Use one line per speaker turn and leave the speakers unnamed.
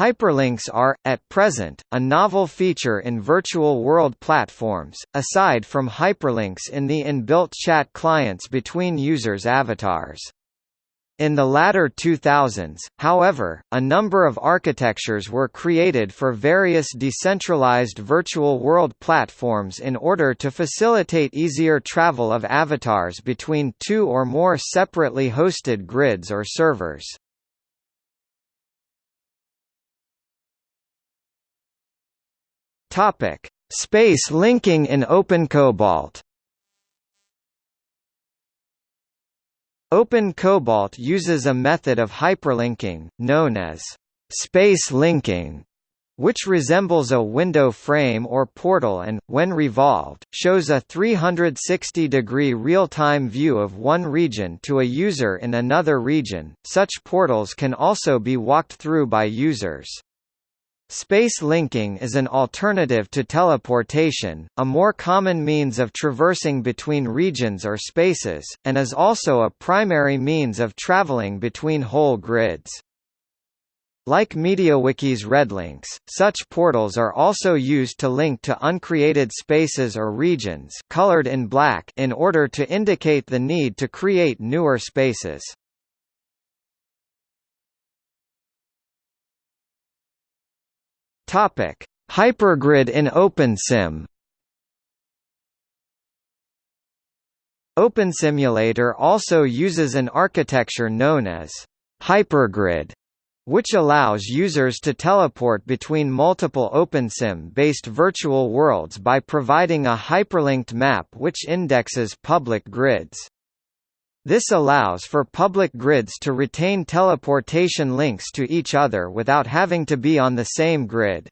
Hyperlinks are, at present, a novel feature in virtual world platforms, aside from hyperlinks in the inbuilt chat clients between users' avatars. In the latter 2000s, however, a number of architectures were created for various decentralized virtual world platforms in order to facilitate easier travel of avatars between two or more separately hosted grids or servers. Space linking in OpenCobalt OpenCobalt uses a method of hyperlinking, known as space linking, which resembles a window frame or portal and, when revolved, shows a 360-degree real-time view of one region to a user in another region. Such portals can also be walked through by users. Space linking is an alternative to teleportation, a more common means of traversing between regions or spaces, and is also a primary means of traveling between whole grids. Like MediaWiki's redlinks, such portals are also used to link to uncreated spaces or regions colored in black in order to indicate the need to create newer spaces. Topic: Hypergrid in OpenSim. OpenSimulator also uses an architecture known as hypergrid, which allows users to teleport between multiple OpenSim-based virtual worlds by providing a hyperlinked map which indexes public grids. This allows for public grids to retain teleportation links to each other without having to be on the same grid.